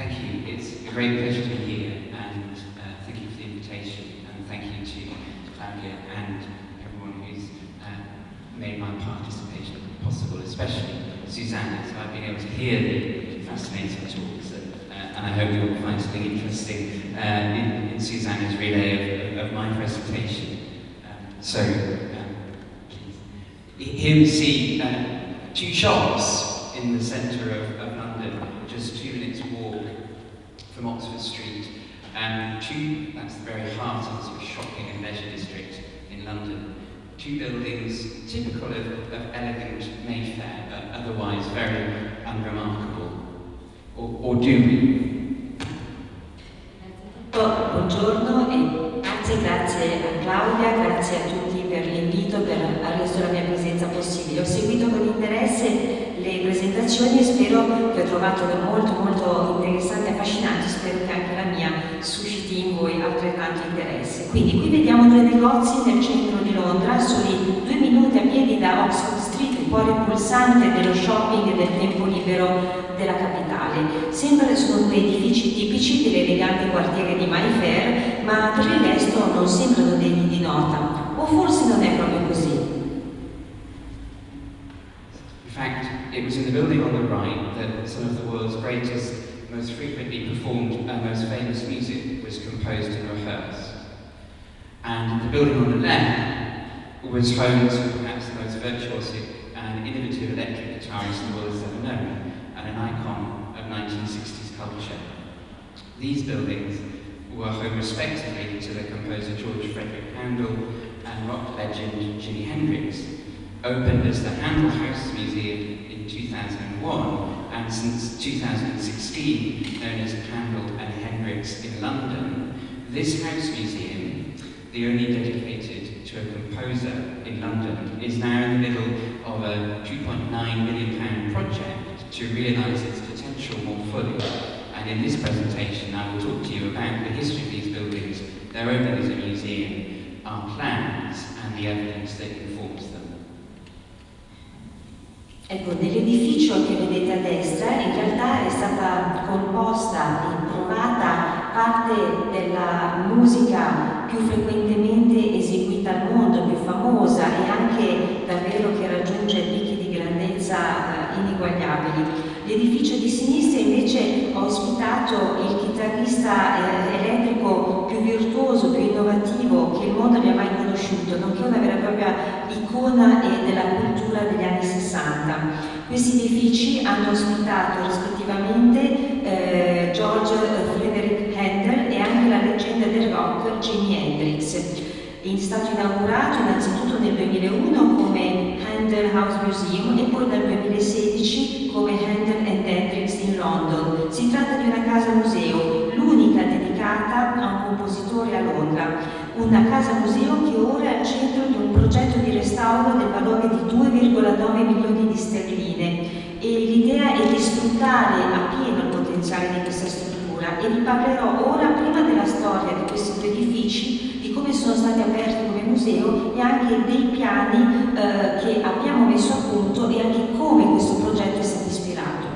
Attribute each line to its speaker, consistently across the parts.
Speaker 1: Thank you. It's a great pleasure to be here, and uh, thank you for the invitation, and thank you to Claudia and everyone who's uh, made my participation possible, especially Susanna. So I've been able to hear the fascinating talks, and, uh, and I hope you'll find something interesting uh, in, in Susanna's relay of, of my presentation. Um, so, um. Here we see uh, two shops in the centre of, of London, just two minutes walk from Oxford Street. And two, that's the very heart of the sort of shopping and leisure district in London. Two buildings typical of, of elegant Mayfair, but otherwise very unremarkable. Or, or do we?
Speaker 2: Buongiorno e grazie, grazie a Claudia, grazie a tutti presentazioni e spero che ho trovato molto molto interessanti e affascinanti, spero che anche la mia susciti in voi altrettanto interesse. Quindi qui vediamo due negozi nel centro di Londra, soli due minuti a piedi da Oxford Street, il cuore pulsante dello shopping e del tempo libero della capitale. Sembra che sono due edifici tipici dell'elegante quartiere di Mayfair, ma per il resto non sembrano degni di nota. O forse non è proprio così.
Speaker 1: It was in the building on the right that some of the world's greatest, most frequently performed and most famous music was composed and rehearsed. And the building on the left was home to perhaps the most virtuosic and innovative electric guitarist the world has ever known, and an icon of 1960s culture. These buildings were home respectively to the composer George Frederick Handel and rock legend Jimi Hendrix, opened as the Handel House Museum 2001 and since 2016 known as Handel and Hendrix in London, this house museum, the only dedicated to a composer in London, is now in the middle of a 2.9 million pound project to realise its potential more fully. And in this presentation I will talk to you about the history of these buildings, their opening as a museum, our plans and the evidence that informs them.
Speaker 2: Ecco, nell'edificio che vedete a destra in realtà è stata composta e provata parte della musica più frequentemente eseguita al mondo, più famosa e anche davvero che raggiunge picchi di grandezza eh, ineguagliabili. L'edificio di sinistra invece ha ospitato il chitarrista eh, elettrico più virtuoso, più innovativo che il mondo abbia mai conosciuto, nonché una vera e propria icona eh, della cultura degli anni 60. Questi edifici hanno ospitato rispettivamente eh, George Frederick Handel e anche la leggenda del rock Jimi Hendrix. È stato inaugurato innanzitutto nel 2001 come Handel House Museum e poi nel 2016 come Handel and Hendrix in London. Si tratta di una casa museo, l'unica dedicata a un compositore a Londra, una casa museo che ora è al centro di un progetto di restauro del valore di 2,9 milioni di sterline e l'idea è di sfruttare a pieno il potenziale di questa struttura e vi parlerò ora prima della storia di questi due edifici di come sono stati aperti come museo e anche dei piani eh, che abbiamo messo a punto e anche come questo progetto è stato ispirato.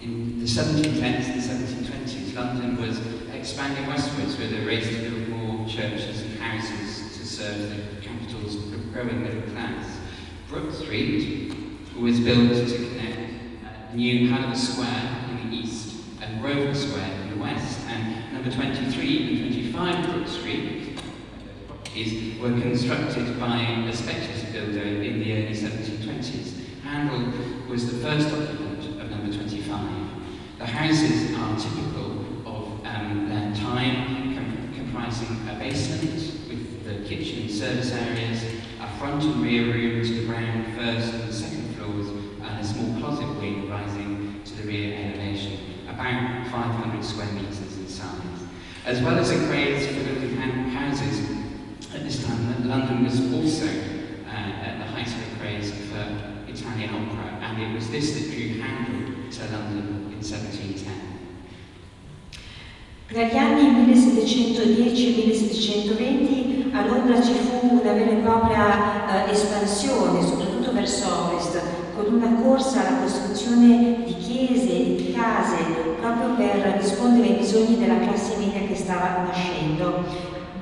Speaker 1: In the 1710s and 1720s, London was expanding westwards with a race to build more churches and houses to serve the capital's growing middle class. Brook Street was built to connect uh, new Hanover Square in the east and Grosvenor Square in the west, and number 23 and 25 Brook Street is, were constructed by a speculative builder in the early 1720s. Handel was the first occupant of number 25. The houses a basement with the kitchen service areas, a front and rear room to the ground, first and second floors, and a small closet wing rising to the rear elevation, about 500 square metres in size. As well as a craze for building houses, at this time London was also uh, at the height of a craze for Italian opera, and it was this that drew Handel to London in 1710.
Speaker 2: Tra gli anni 1710 e 1720 a Londra ci fu una vera e propria eh, espansione, soprattutto verso ovest, con una corsa alla costruzione di chiese di case rispondere ai bisogni della classe media che stava nascendo.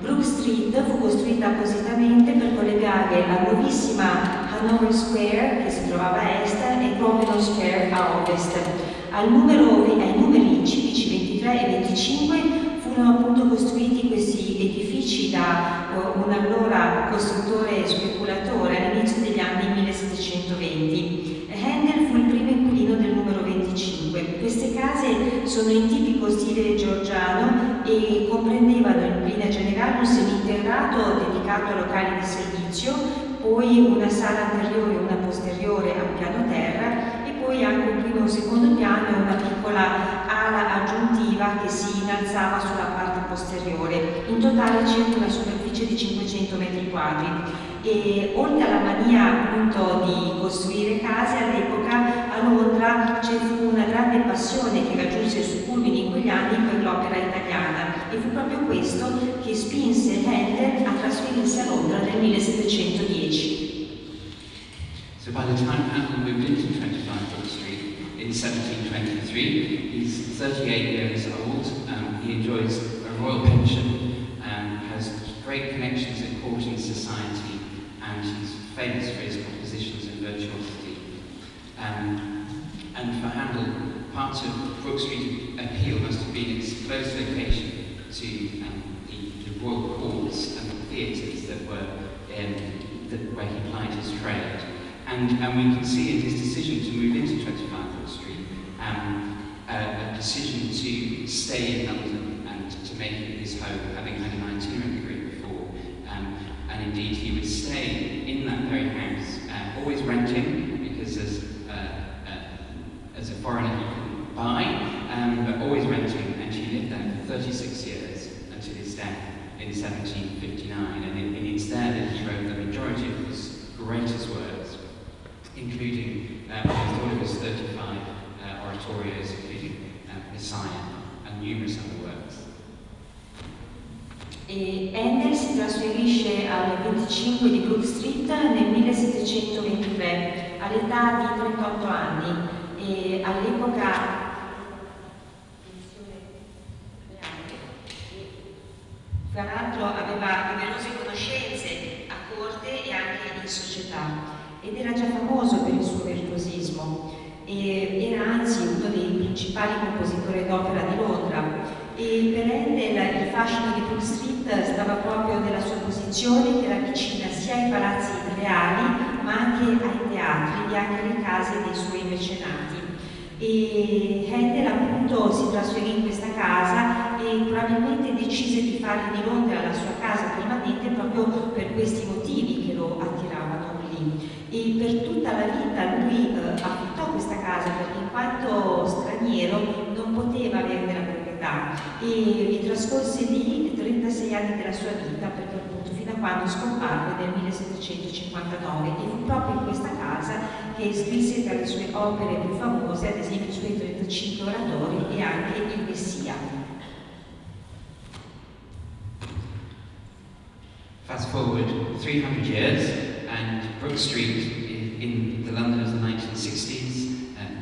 Speaker 2: Brook Street fu costruita appositamente per collegare la nuovissima Hanover Square, che si trovava a est, e Grosvenor Square a ovest. Al numero, ai numeri civici 23 e 25 furono appunto costruiti questi edifici da uh, un allora costruttore speculatore all'inizio degli anni 1720. Handel fu il primo inquilino del numero 25. Queste case sono in tipico stile georgiano e comprendevano in linea generale un seminterrato dedicato a locali di servizio, poi una sala anteriore e una posteriore a piano terra poi anche un primo e un secondo piano e una piccola ala aggiuntiva che si innalzava sulla parte posteriore. In totale circa una superficie di 500 metri quadri e oltre alla mania appunto di costruire case all'epoca a Londra fu una grande passione che raggiunse il suo culmine in quegli anni per l'opera italiana e fu proprio questo
Speaker 1: in 1723, he's 38 years old, um, he enjoys a royal pension, um, has great connections in court and society, and he's famous for his compositions and virtuosity. Um, and for Handel, part of Brook Street appeal must have been its close location to um, the, the, royal courts and the theatres that were um, where he plied his trade. And, and we can see in his decision to move into 25 Brook Street um, a, a decision to stay in London and to make it his home, having had an itinerant career before. Um, and indeed, he would stay in that very house, uh, always renting, because as, uh, uh, as a foreigner he couldn't buy, um, but always renting, and she lived there for 36 years until his death in 1759. And it, it's there that he wrote the majority of his greatest works, including uh, all of his 35 uh, Messiah and numerous other works.
Speaker 2: E Handel si trasferisce al 25 di Brook Street nel 1723 all'età di 38 anni e all'epoca tra l'altro aveva numerose conoscenze a corte e anche in società ed era già famoso per il suo virtuosismo e era anzi uno dei principali compositori d'opera di Londra. E per Handel il fascino di Brook Street stava proprio nella sua posizione che era vicina sia ai palazzi reali ma anche ai teatri e anche alle case dei suoi mecenati e Handel appunto si trasferì in questa casa e probabilmente decise di fare di Londra la sua casa permanente proprio per questi motivi che lo attiravano lì. E per tutta la vita lui eh, affittò questa casa perché quanto straniero non poteva averne la proprietà e vi trascorse lì 36 anni della sua vita perché appunto fino a quando scomparve nel 1759 e fu proprio in questa casa che scrisse tra le sue opere più famose ad esempio i suoi 35 oratori e anche il Messia.
Speaker 1: Fast forward 300 years and Brook Street in the London of the 1960s.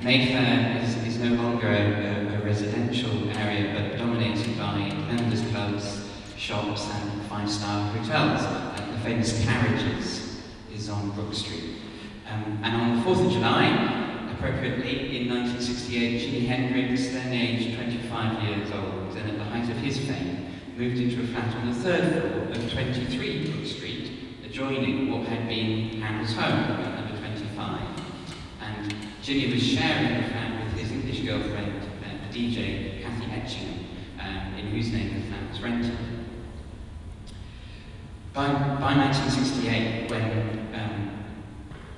Speaker 1: Mayfair is, is no longer a, a, a, residential area but dominated by members clubs, shops and five-star hotels. The famous Carriages is on Brook Street. Um, and on the 4th of July, appropriately, in 1968, Jimi Hendrix, then aged 25 years old and at the height of his fame, moved into a flat on the third floor of 23 Brook Street adjoining what had been Handel's home number 25. Jimmy was sharing the flat with his English girlfriend, uh, the DJ, Kathy Etchingham, um, in whose name the flat was rented. By, by 1968, when um,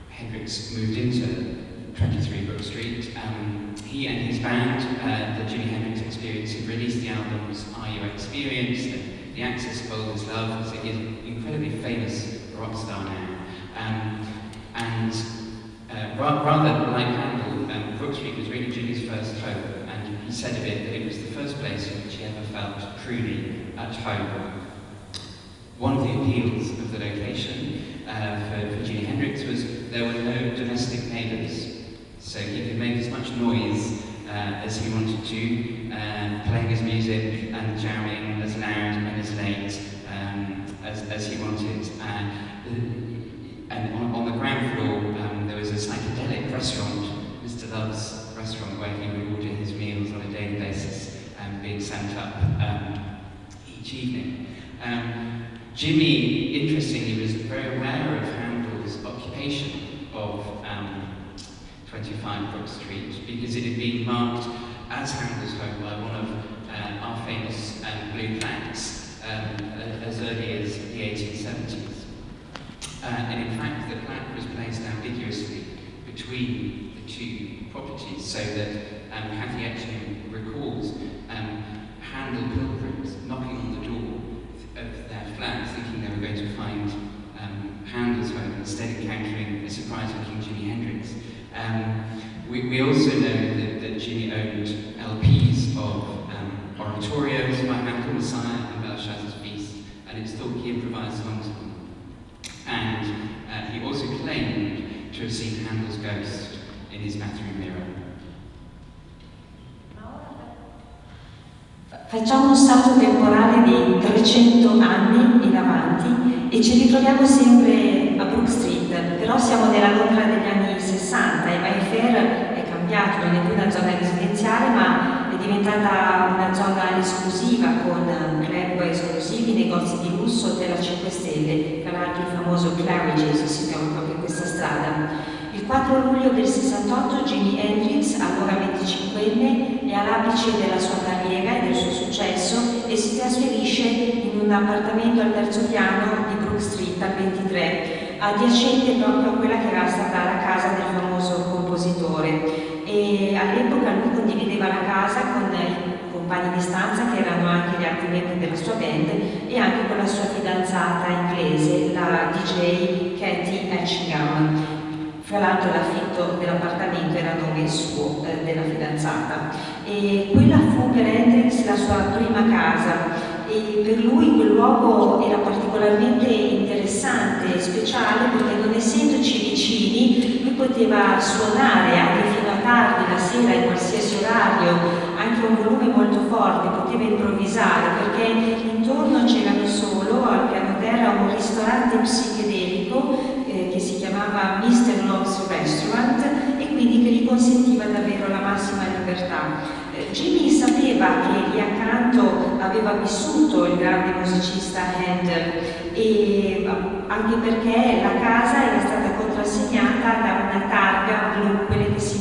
Speaker 1: Hendrix moved into 23 Brook Street, um, he and his band, uh, the Jimi Hendrix Experience, had released the albums Are You Experienced and The Access Bold as Love, so he's incredibly famous rock star now. Um, and uh, rather like Handel, um, Brook Street was really Jimmy's first home, and he said of it that it was the first place in which he ever felt truly at home. One of the appeals of the location uh, for, for Jimi Hendrix was there were no domestic neighbours, so he could make as much noise uh, as he wanted to, uh, playing his music and jamming as loud and as late um, as, as he wanted. And on, on, the ground floor, psychedelic restaurant, Mr. Love's restaurant, where he would order his meals on a daily basis, um, being sent up um, each evening. Um, Jimmy, interestingly, was very aware of Handel's occupation of um, 25 Brook Street because it had been marked as Handel's home by one of uh, our famous blue plaques as early as the 1870s. Uh, and in fact, the plaque was placed ambiguously between the two properties so that um, Cathy recalls um, Handel pilgrims knocking on the door of their flat thinking they were going to find um, Handel's home instead encountering a surprise-looking Jimi Hendrix. Um, we, we, also know that, that Jimmy owned LPs of um, oratorios by Handel, Messiah and Belshazzar's Feast, and it's thought he improvised songs to have seen Handel's ghost in his bathroom mirror.
Speaker 2: Facciamo un salto temporale di 300 anni in avanti e ci ritroviamo sempre a Brook Street, però siamo nella Londra degli anni 60 e Mayfair è cambiato, non è più una zona residenziale ma è diventata una zona esclusiva con esclusivi, negozi di lusso, hotel a 5 stelle, tra l'altro il famoso Claridge's si trova proprio questa strada. Il 4 luglio del 68 Jimi Hendrix, allora 25enne, è all'apice della sua carriera e del suo successo e si trasferisce in un appartamento al terzo piano di Brook Street al 23, adiacente proprio a quella che era stata la casa del famoso compositore. All'epoca lui condivideva la casa con compagni di stanza che erano anche gli altri membri della sua band e anche con la sua fidanzata inglese, la DJ Katie Etchingham. Fra l'altro l'affitto dell'appartamento era nome suo, eh, della fidanzata. E quella fu per Hendrix la sua prima casa e per lui quel luogo era particolarmente interessante e speciale perché non essendoci vicini lui poteva suonare anche fino a tardi la sera in qualsiasi orario, anche un volume molto forte, poteva improvvisare perché intorno c'erano solo al piano terra un ristorante psichedelico eh, che si chiamava Mr. Love's Restaurant e quindi che gli consentiva davvero la massima libertà. Eh, Jimmy sapeva che lì accanto aveva vissuto il grande musicista Handel e anche perché la casa era stata contrassegnata da una targa blu, quelle che si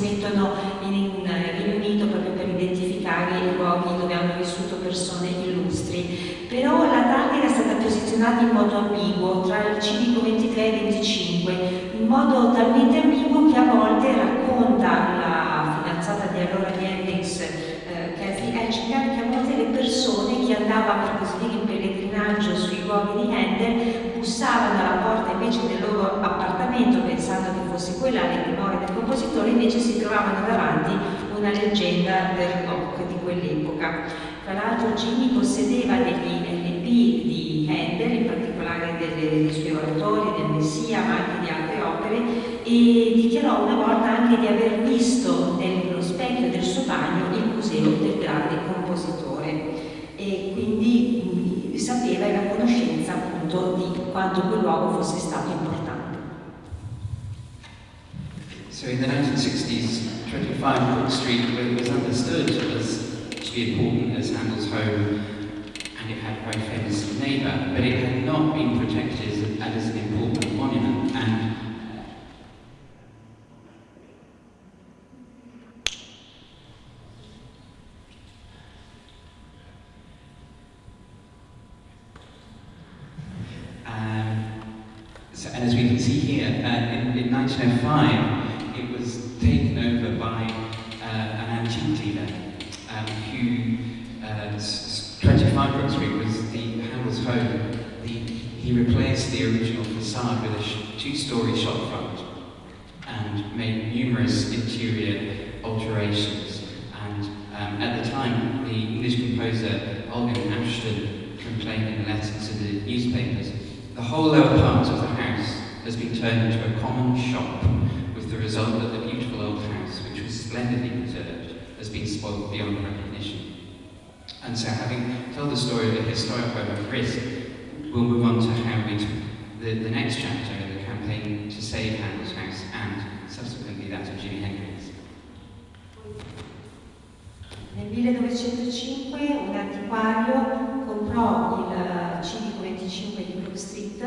Speaker 2: posizionata in modo ambiguo, tra il civico 23 e 25, in modo talmente ambiguo che a volte racconta la fidanzata di allora di Hendrix, eh, Cathy Etchinger, che a volte le persone che andavano per così dire in pellegrinaggio sui luoghi di Handel bussavano alla porta invece del loro appartamento pensando che fosse quella le memorie del compositore, invece si trovavano davanti una leggenda del rock di quell'epoca. Tra l'altro Jimmy possedeva degli LP di Handel, in particolare delle, dei suoi oratori, del Messia, ma anche di altre opere, e dichiarò una volta anche di aver visto nello specchio del suo bagno il museo del grande compositore e quindi sapeva e la conoscenza appunto di quanto quel luogo fosse stato importante.
Speaker 1: So in the 1960s, 25 Brook Street was understood as important as Handel's home it had a very famous neighbour, but it had not been protected as an important monument. And um, so, and as we can see here, uh, in, in 1905, it was taken over by uh, an antique dealer um, who, uh, 25 Brook Street was the Handel's home. The, he replaced the original facade with a two-story shop front and made numerous interior alterations. And um, at the time, the English composer Olga Ashton complained in a letter to the newspapers, the whole lower part of the house has been turned into a common shop, with the result that the beautiful old house, which was splendidly preserved, has been spoiled beyond recognition. And so having told the story of a historic web of risk, we'll move on to how we took the, the next chapter in the campaign to save Handel's house and subsequently that of Jimi Hendrix.
Speaker 2: Nel 1905 un antiquario comprò il civico 25 di Brook Street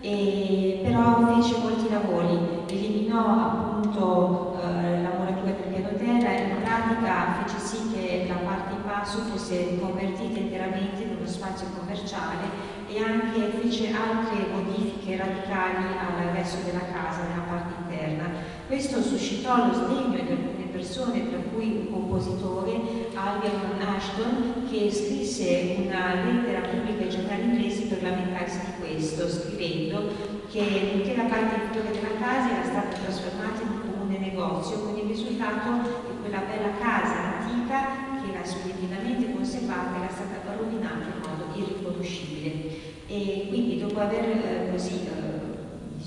Speaker 2: e però fece molti lavori, eliminò appunto eh, la muratura del piano terra e in pratica fece sì che la parte in basso fosse convertita interamente in uno spazio commerciale e anche fece altre modifiche radicali al resto della casa, nella parte interna. Questo suscitò lo sdegno di alcune persone, tra cui un compositore, Algernon Ashton, che scrisse una lettera pubblica ai giornali inglesi per lamentarsi di questo, scrivendo che l'intera parte inferiore della casa era stata trasformata in un comune negozio, con il risultato che quella bella casa antica, che era splendidamente conservata, era stata rovinata in modo irriconoscibile. E quindi dopo aver eh, così eh,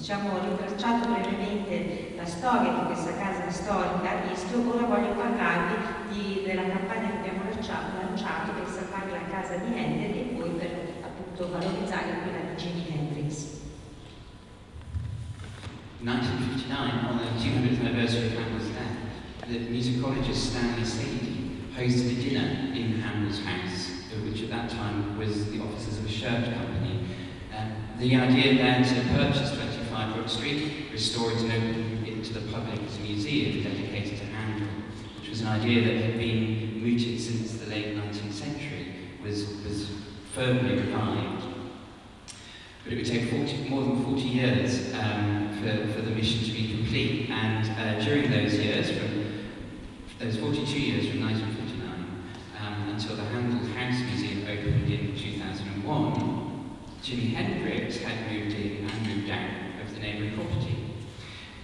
Speaker 2: diciamo ritracciato brevemente la storia di questa casa storica a rischio, ora voglio parlarvi di, della campagna che abbiamo lanciato, per salvare la casa di Handel e poi per appunto valorizzare quella di Jimi Hendrix.
Speaker 1: 1959, on the 200th anniversary of Handel's death, the musicologist Stanley Sadie hosted a dinner in Handel's house which at that time was the offices of a shirt company. Um, the idea there to purchase 25 Brook Street, restore it and open it to the public as a museum dedicated to Handel, which was an idea that had been mooted since the late 19th century, was, was firmly revived. But it would take 40, more than 40 years um, for, for the mission to be complete, and uh, during those years, from those 42 years from 1950 until the Handel House Museum opened in 2001, Jimi Hendrix had moved in and moved out the neighbouring property.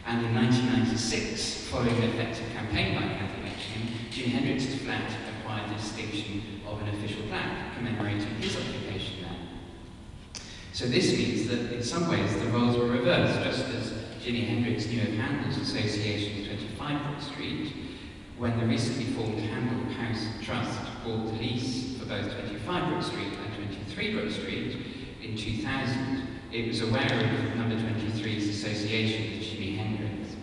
Speaker 1: And in 1996, following an effective campaign by Kathy Etchingham, Jimi Hendrix's flat acquired the distinction of an official plaque commemorating his occupation there. So this means that in some ways the roles were reversed, just as Jimi Hendrix knew of Handel's association with 25 Brook Street, when the recently formed Handel House Trust bought the lease for both 25 Brook Street and 23 Brook Street in 2000, it was aware of number 23's association with Jimi Hendrix.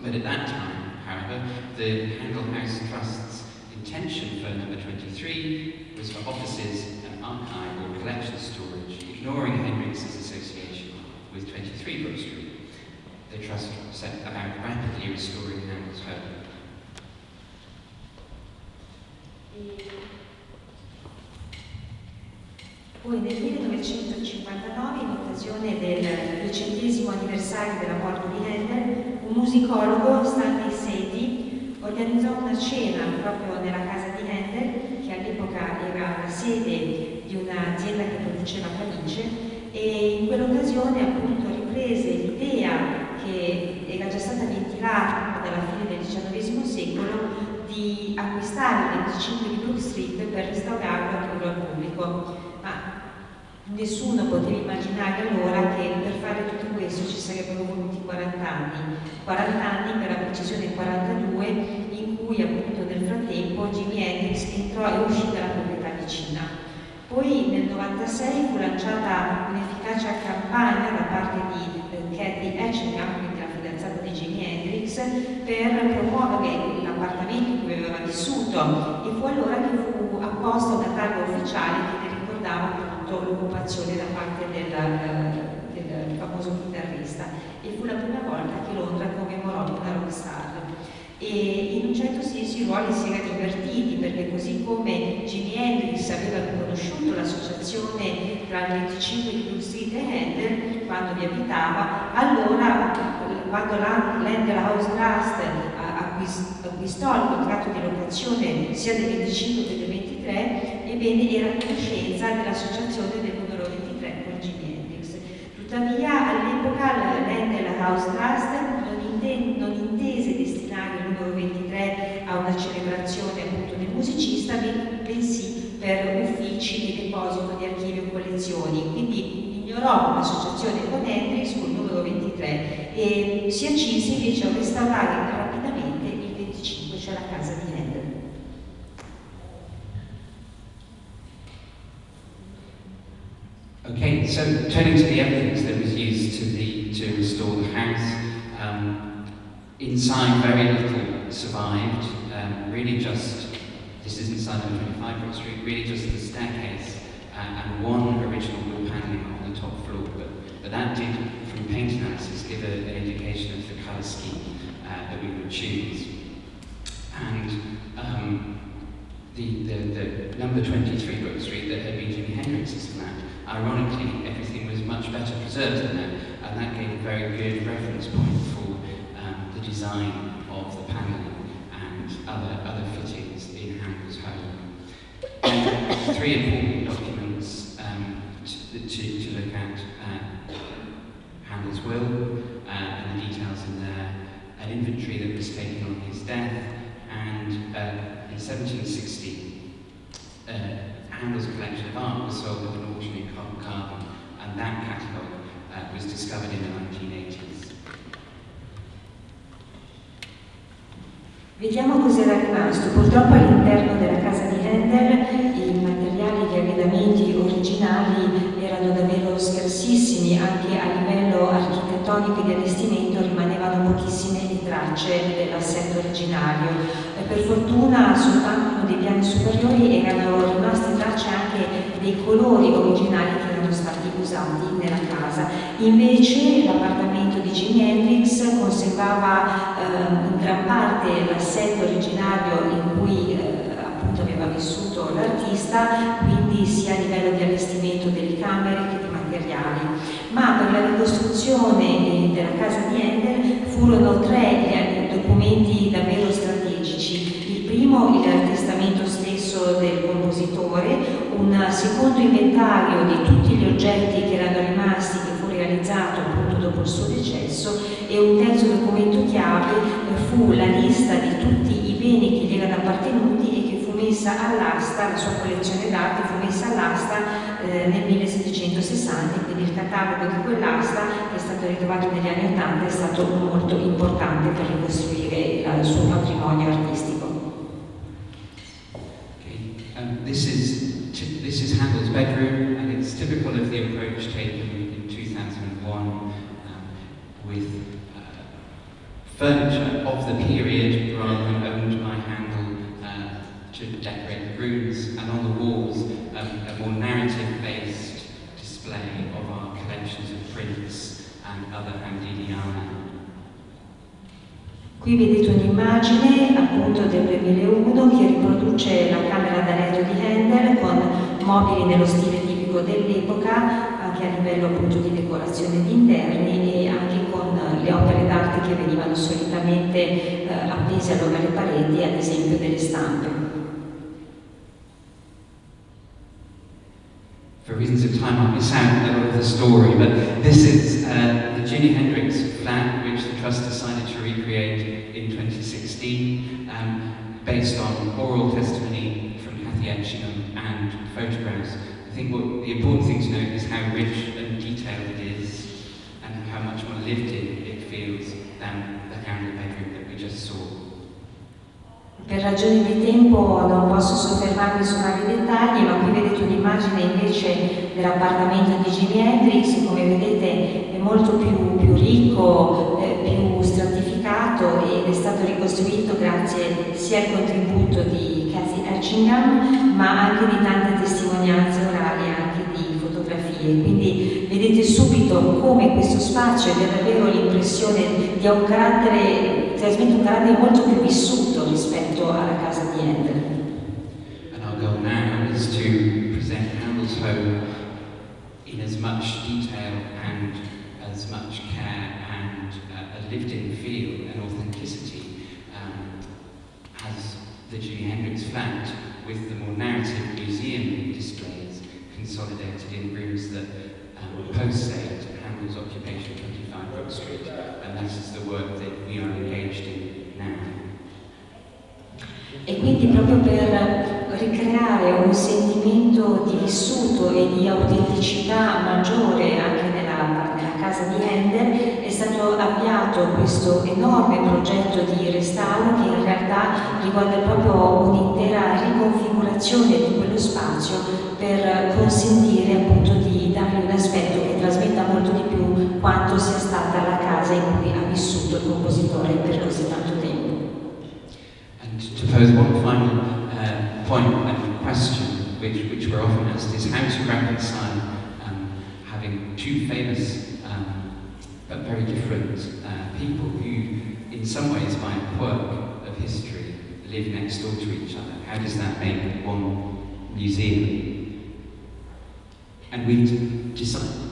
Speaker 1: But at that time, however, the Handel House Trust's intention for number 23 was for offices and archive or collection storage, ignoring Hendrix's association with 23 Brook Street. The Trust set about rapidly restoring Handel's home.
Speaker 2: Poi nel 1959, in occasione del duecentesimo anniversario della morte di Handel, un musicologo, Stanley Sadie, organizzò una cena proprio nella casa di Handel, che all'epoca era la sede di un'azienda che produceva camicie, e in quell'occasione appunto riprese l'idea che era già stata ventilata dalla fine del XIX secolo di acquistare il 25 di Brook Street per restaurarlo al pubblico, nessuno poteva immaginare allora che per fare tutto questo ci sarebbero voluti 40 anni, 40 anni per la precisione 42 in cui appunto nel frattempo Jimi Hendrix entrò e uscì dalla proprietà vicina. Poi nel 96 fu lanciata un'efficace campagna da parte di eh, Cathy Etchingham, quindi la fidanzata di Jimi Hendrix, per promuovere l'appartamento in cui aveva vissuto e fu allora che fu apposta una targa ufficiale che ne ricordava appunto l'occupazione da parte del, del, del famoso chitarrista e fu la prima volta che Londra commemorò una rockstar. E in un certo senso i ruoli si erano invertiti perché così come Jimi Hendrix aveva riconosciuto l'associazione tra il 25 di Blue Street e quando vi abitava, allora quando l'Handel House Trust acquistò il contratto di locazione sia del 25 che del 23, ebbene era a conoscenza dell'associazione
Speaker 1: Okay, so turning to the evidence that was used to, the, to restore the house, um, inside very little survived, um, really just, this is inside of 25 Brook Street, really just the staircase uh, and one original wood paneling on the top floor, but, but that did, from paint analysis, give a, an indication of the colour scheme uh, that we would choose. And um, the, the, the number 23 Brook Street that had been Jimi Hendrix's flat Ironically, everything was much better preserved than that, and that gave a very good reference point for um, the design of the panelling and other, other fittings in Handel's home. Three important documents um, to, to, to, look at uh, will uh, and the details in there, an inventory that was taken on his death, and uh, in 1760, uh, Handel's collection of art was sold at an auction in Covent Garden, and that catalogue uh, was discovered in the 1980s.
Speaker 2: Vediamo cos'era rimasto. Purtroppo all'interno della casa di Handel i materiali, gli arredamenti originali erano davvero scarsissimi, anche a livello architettonico e di allestimento rimanevano pochissime le tracce dell'assetto originario. E per fortuna soltanto uno dei piani superiori erano rimaste tracce anche dei colori originali che erano stati usati nella casa. Invece l'appartamento di Jimi Hendrix conservava eh, in gran parte l'assetto originario in cui eh, appunto aveva vissuto l'artista, quindi sia a livello di allestimento delle camere che di materiali. Ma per la ricostruzione eh, della casa di Ender furono tre documenti davvero strategici. Il primo, il testamento stesso del compositore, un secondo inventario di tutti gli oggetti che erano rimasti, che fu realizzato appunto dopo il suo decesso, e un terzo documento chiave fu la lista di tutti i beni che gli erano appartenuti messa all'asta, la sua collezione d'arte fu messa all'asta eh, nel 1760, quindi il catalogo di quell'asta che è stato ritrovato negli anni 80 è stato molto importante per ricostruire il suo patrimonio artistico.
Speaker 1: Um, this is Handel's bedroom, and it's typical of the approach taken in 2001 um, with uh, furniture of the period rather than owned by Handel to decorate the rooms, and on the walls um, a more narrative-based display of our collections of prints and other Handeliana.
Speaker 2: Qui vedete un'immagine appunto del 2001 che riproduce la camera da letto di Handel con mobili nello stile tipico dell'epoca, anche a livello appunto di decorazione di interni e anche con le opere d'arte che venivano solitamente eh, appese allora alle pareti, ad esempio delle stampe.
Speaker 1: Reasons of time, I'll a lot of the story, but this is uh, the Jimi Hendrix flat, which the Trust decided to recreate in 2016, um, based on oral testimony from Kathy Etchingham and photographs. I think what the important thing to note is how rich and detailed it is, and how much more lived in it feels than the Handel bedroom that we just saw.
Speaker 2: Per ragioni di tempo non posso soffermarmi su vari dettagli, ma qui vedete un'immagine invece dell'appartamento di Jimi Hendrix, come vedete è molto più, più ricco, eh, più stratificato ed è stato ricostruito grazie sia al contributo di Cathy Etchingham, ma anche di tante testimonianze orali, anche di fotografie. Quindi vedete subito come questo spazio abbia davvero l'impressione di un carattere, trasmette un carattere molto più vissuto alla casa di.
Speaker 1: And our goal now is to present Handel's home in as much detail and as much care and uh, a lived-in feel and authenticity um, as the Jimi Hendrix flat with the more narrative museum displays consolidated in rooms that um, post-date Handel's occupation of 25 Brook Street and that is the work that we are engaged in now.
Speaker 2: Quindi proprio per ricreare un sentimento di vissuto e di autenticità maggiore anche nella, nella casa di Handel, è stato avviato questo enorme progetto di restauro che in realtà riguarda proprio un'intera riconfigurazione di quello spazio per consentire appunto di dargli un aspetto che trasmetta molto di più quanto sia stata la casa in cui ha vissuto il compositore per così tanto tempo.
Speaker 1: Pose one final uh, point and question which, which we're often asked is how to reconcile um, having two famous um, but very different uh, people who, in some ways, by a quirk of history, live next door to each other. How does that make one museum? And we decided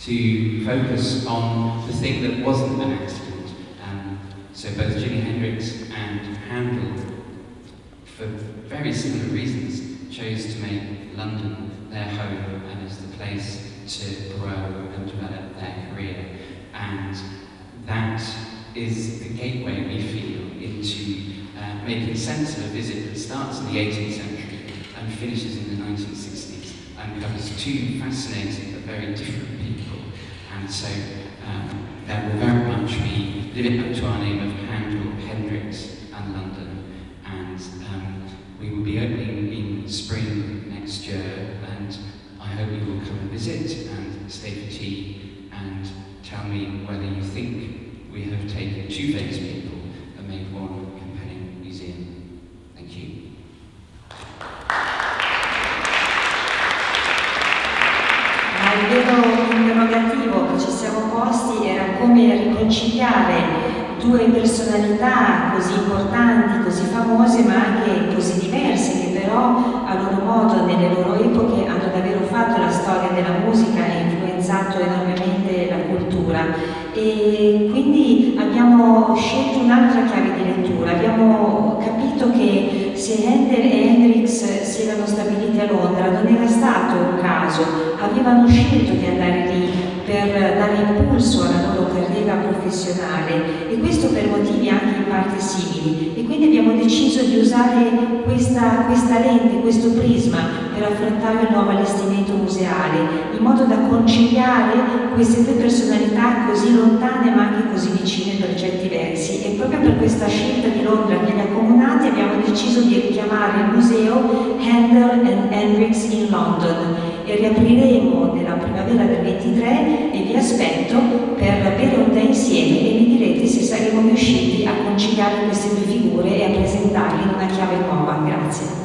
Speaker 1: to focus on the thing that wasn't an accident. Um, so both Jimi Hendrix and Handel, for very similar reasons, chose to make London their home and as the place to grow and develop their career. And that is the gateway we feel into uh, making sense of a visit that starts in the 18th century and finishes in the 1960s and covers two fascinating but very different people. And so um, that will very much be living up to our name of Handel, Hendrix and London. Um, we will be opening in spring next year, and I hope you will come and visit and stay for tea and tell me whether you think we have taken two famous people and made one compelling museum. Thank you.
Speaker 2: Due personalità così importanti, così famose, ma anche così diverse, che però a loro modo, nelle loro epoche, hanno davvero fatto la storia della musica e influenzato enormemente la cultura. E quindi abbiamo scelto un'altra chiave di lettura, abbiamo capito che se Handel e Hendrix si erano stabiliti a Londra non era stato un caso, avevano scelto di andare lì per dare impulso alla loro carriera professionale e questo per motivi anche in parte simili. E quindi abbiamo deciso di usare questa, questa lente, questo prisma per affrontare il nuovo allestimento museale in modo da conciliare queste due personalità così lontane ma anche così vicine per certi versi. E proprio per questa scelta di Londra ha accomunati abbiamo deciso di richiamare il museo Handel and Hendrix in London e riapriremo nella primavera del 23 e vi aspetto per bere un tè insieme e mi direte se saremo riusciti a conciliare queste due figure e a presentarle in una chiave nuova. Grazie.